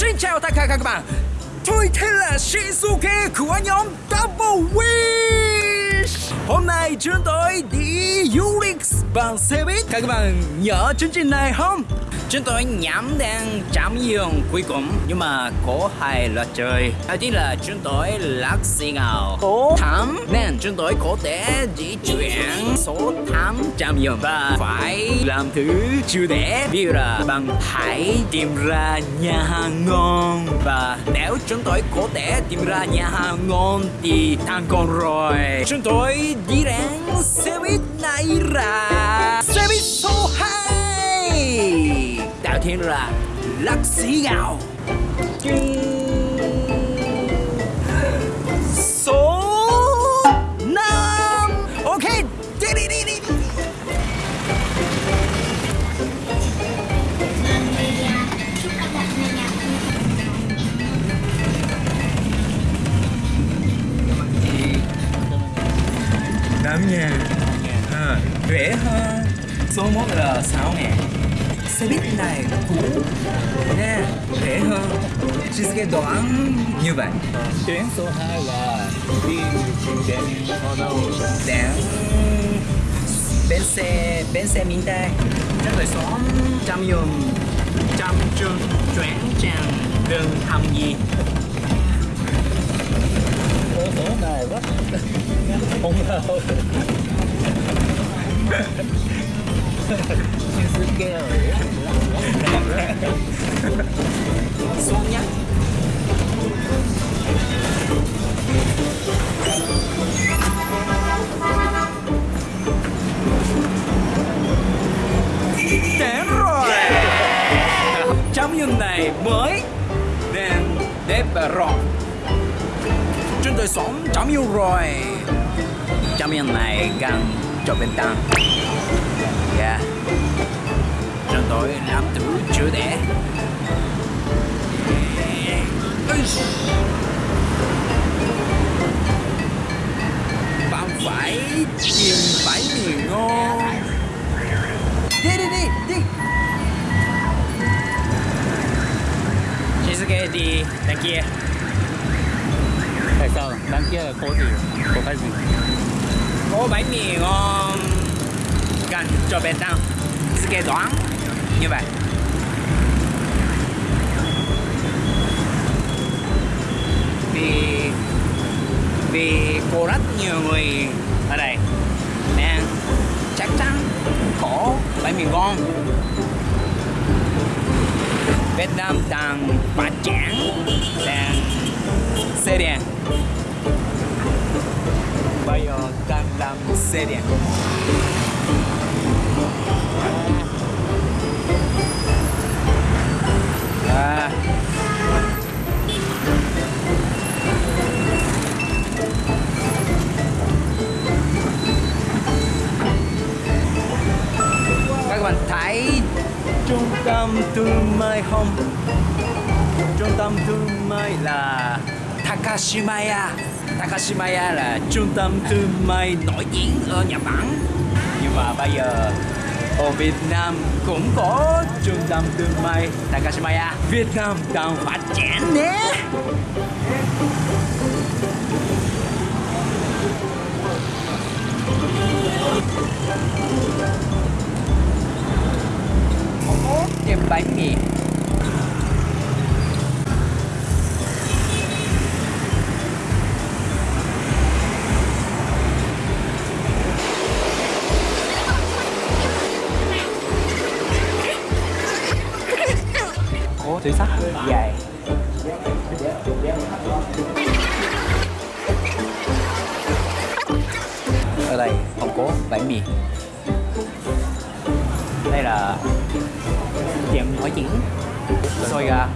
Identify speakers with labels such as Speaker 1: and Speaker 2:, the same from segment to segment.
Speaker 1: Xin chào tất cả các bạn Tôi tên là Shinsuke của nhóm Double Wish Hôm nay chúng tôi đi du lịch bằng xe buýt. Các bạn nhớ chương trình này không? Chúng tôi nhắm đang trạm dừng cuối cùng Nhưng mà có hai loại chơi Đầu tiên là chúng tôi lắc xì ngào Số 8 Nên chúng tôi có thể di chuyển số 8 trạm dừng Và phải làm thứ chưa để dụ là bằng hãy tìm ra nhà hàng ngon. Và nếu chúng tôi có thể tìm ra nhà hàng ngon Thì thành công rồi. Chúng tôi đi đến xe buýt này là Xe buýt số 2 Đầu tiên là lắc xí gạo Số Số 1 là 6 ngàn. Xe buýt này cũ Nè, rẻ hơn. Shizuke đoán như vậy.
Speaker 2: Tuyến số 2 là đi đến ở đâu?
Speaker 1: Đến bến xe bến xe miền Tây. Chúng tôi sống trong dùng trong trường chuyển trang đường hầm gì?
Speaker 2: Phố số này rất không đâu. Rồi.
Speaker 1: xuống nhá đến rồi trong những này mới nên đẹp và chúng tôi sống trong yêu rồi trong những này gần cho bên tăng tôi làm thứ chưa để bạn phải tìm bãi mì ngon. Đi đi đi đi. Shizuke đi đằng kia.
Speaker 2: Tại sao? Đằng kia là có gì? Có cái gì?
Speaker 1: có bánh mì ngon. Gần cho bên tăng Shizuke đoán như vậy. Vì vì có rất nhiều người ở đây. Nên chắc chắn có bánh mì ngon. Việt Nam đang phát triển là xe điện. Bây giờ đang làm xe điện. Hay không? Trung tâm thương mại là Takashimaya. Takashimaya là trung tâm thương mại nổi tiếng ở Nhật Bản. Nhưng mà bây giờ, ở Việt Nam cũng có trung tâm thương mại Takashimaya. Việt Nam đang phát triển nhé có tiệm bánh mì. Túi sắt dài ở đây không có bánh mì. Đây là tiệm nổi tiếng xôi gà.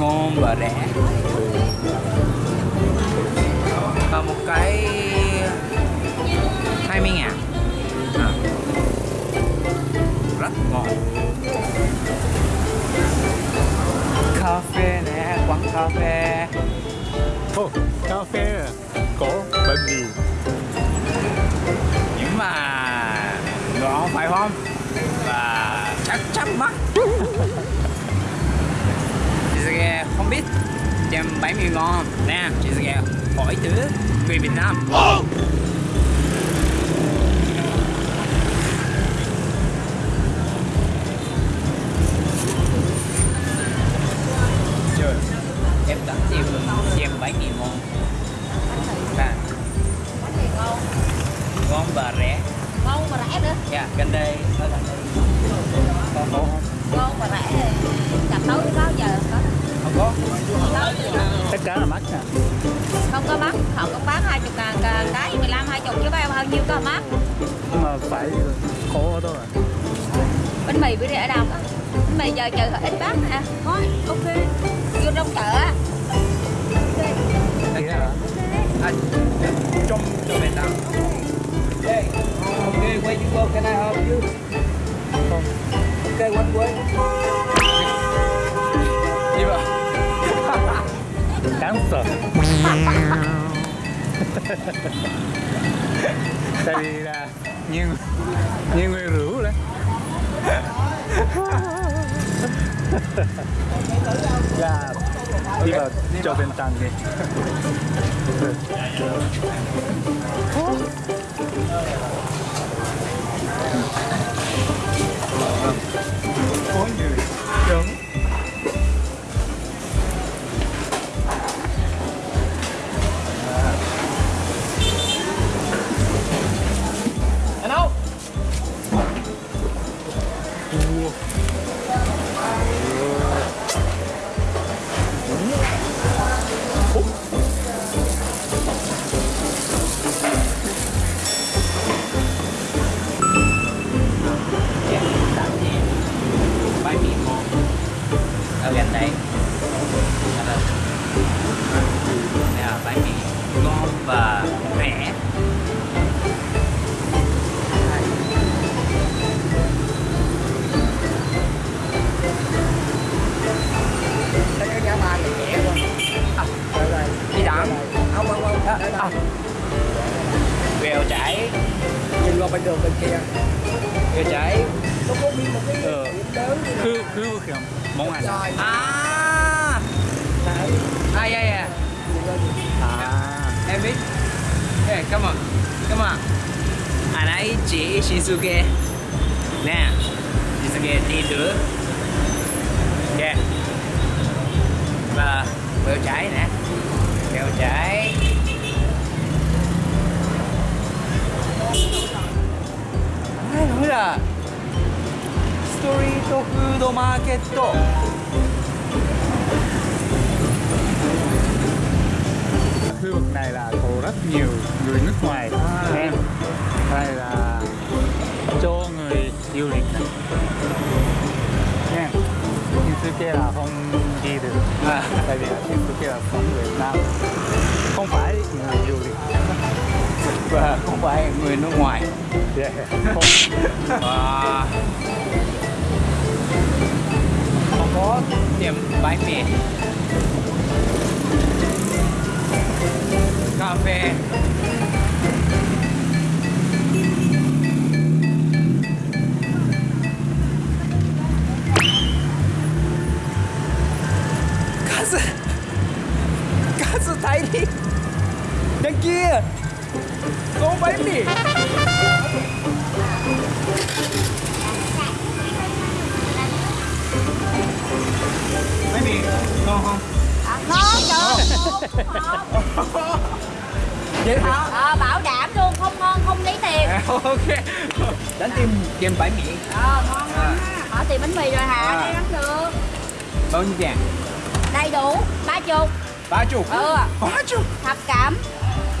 Speaker 1: Ngon và rẻ. Và một cái 20 ngàn. À. rất ngon cà phê.
Speaker 2: Ồ, cà phê à? có bánh mì.
Speaker 1: nhưng mà ngon phải không? Và chắc chắn mắc Shizuke không biết. Chèm bánh mì ngon. Nè chị sẽ hỏi thử người Việt Nam. Trời,
Speaker 2: cả là mắc nè
Speaker 3: không có mắc họ cũng bán hai chục ngàn cả- cái 15 hai chục chứ bao bao nhiêu có mắc?
Speaker 2: Nhưng mà phải khổ thôi à.
Speaker 3: Bánh mì bữa nay ở đâu có bánh mì giờ chờ ít bán nè thôi ok. Vô trong chợ á.
Speaker 2: Hả?
Speaker 1: À, trong trong Việt Nam okay, where you go? Can I help you?
Speaker 2: không.
Speaker 1: Okay, one way.
Speaker 2: Tại vì là nhiều nhiều người rượu đấy. Là, đi vào cho bên tầng đi.
Speaker 4: Dạ.
Speaker 1: à. Vèo chảy.
Speaker 4: Nhìn qua bên đường bên kia.
Speaker 1: Vèo chảy.
Speaker 4: Nó có nguyên một cái ừ. lớn
Speaker 2: cứ cứ kìa. Mong hành À. Ai
Speaker 4: ai
Speaker 1: à. à. Em biết. Hey come on. Come on. À, Anh ấy chỉ shizuke. Nè. Shizuke đi nữa Yeah Và Vèo chảy nè. Vèo chảy. Ai
Speaker 2: khu vực này là có rất nhiều người nước ngoài em đây là cho người du lịch này nha Shinsuke là không đi được
Speaker 1: à,
Speaker 2: tại vì là Shinsuke là không người Việt Nam không phải người du lịch
Speaker 1: và không phải người nước ngoài.
Speaker 2: Và không
Speaker 1: có tiệm bánh mì. Cà phê. Kazu Kazu Thái Đi Đằng kia gombaimbili bánh mì. Ngon không?
Speaker 3: ngon trời.
Speaker 1: Vậy ờ,
Speaker 3: ờ, bảo đảm luôn không ngon không lấy tiền.
Speaker 1: À, ok. Đánh tim kem bãi miệng
Speaker 3: ờ ngon lắm à. á. Bỏ tiền bánh mì rồi hả?
Speaker 1: À.
Speaker 3: đây ăn được.
Speaker 1: Bao nhiêu tiền
Speaker 3: đầy đủ ba chục.
Speaker 1: Ba chục?
Speaker 3: Ừ.
Speaker 1: Ba chục?
Speaker 3: Thập cẩm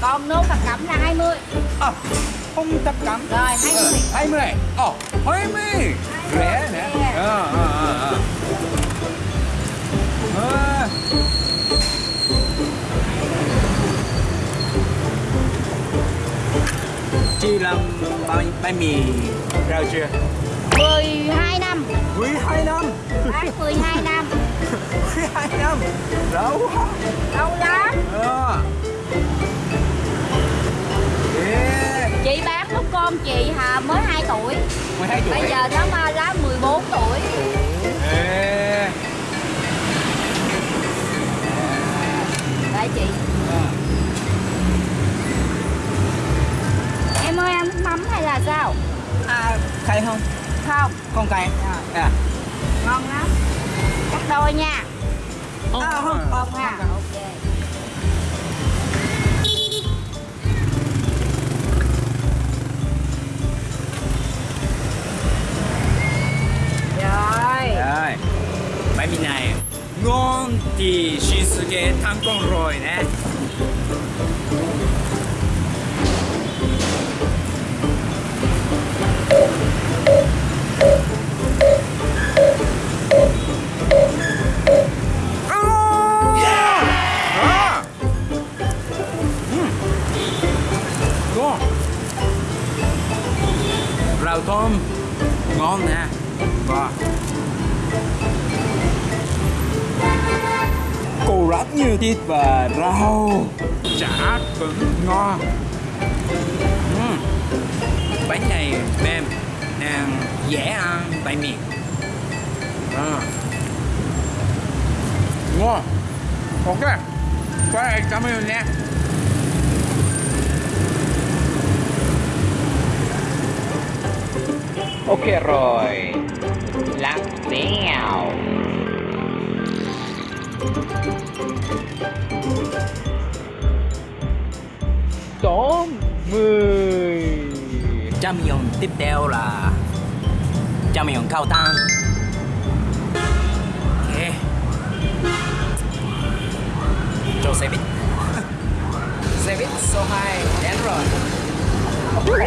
Speaker 3: còn nô thập cẩm là 20
Speaker 1: à không tập cắm
Speaker 3: rồi 20
Speaker 1: hai mươi. Ồ hai mươi. Rẻ nè. Ờ ờ ờ ờ. Chị làm bánh bánh mì rau chưa?
Speaker 3: 12 năm.
Speaker 1: 12 năm.
Speaker 3: Bán 12 năm.
Speaker 1: 12 năm. Rau
Speaker 3: lâu lắm.
Speaker 1: Ờ yeah.
Speaker 3: chị bán lúc con chị hà mới 2 tuổi.
Speaker 1: 12 tuổi.
Speaker 3: Bây giờ nó ba ra 14 tuổi.
Speaker 1: Yeah.
Speaker 3: đây chị.
Speaker 1: À.
Speaker 3: em ơi ăn mắm hay là sao?
Speaker 1: À cay không?
Speaker 3: Không.
Speaker 1: Không cay. À. à.
Speaker 3: ngon lắm. Cắt đôi nha.
Speaker 1: Oh, à, không, ờ,
Speaker 3: không, không, không, không, không, không, không, không, không, ha ok rồi
Speaker 1: rồi bánh mì này ngon thì Shinsuke thành công rồi nè À! Ừm. Ngon rau thơm ngon nè và cô rất nhiều thịt và rau. Chả cũng ngon. Ừm. bánh này mềm nàng dễ ăn tại miệng. À. ngon. Ok. Rồi, cảm ơn nha.
Speaker 5: Ok rồi
Speaker 1: trăm tiếp theo là trăm cao tan ok. Cho xe buýt. Xe buýt số 2 đến rồi.
Speaker 4: Mưa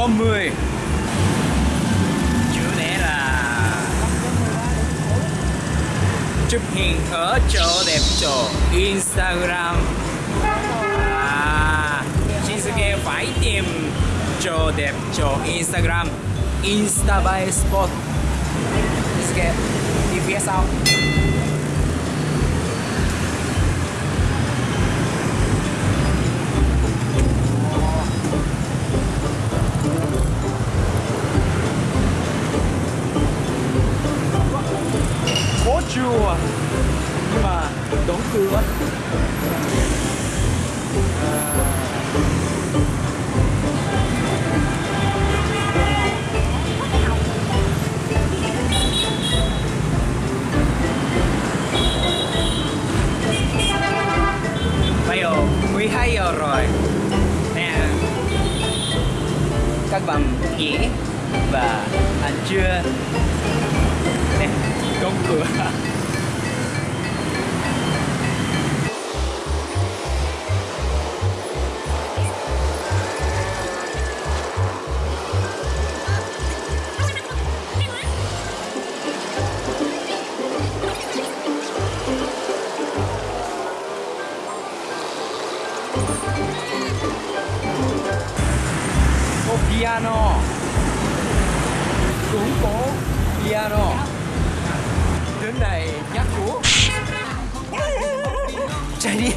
Speaker 1: có 10 chủ đề là chụp hình ở chỗ đẹp chỗ Instagram. À Shinsuke phải tìm chỗ đẹp chỗ Instagram. Insta by spot. Shinsuke đi phía sau rồi. Nè các bạn nghỉ và ăn trưa 牛奶100個チ
Speaker 4: ャリ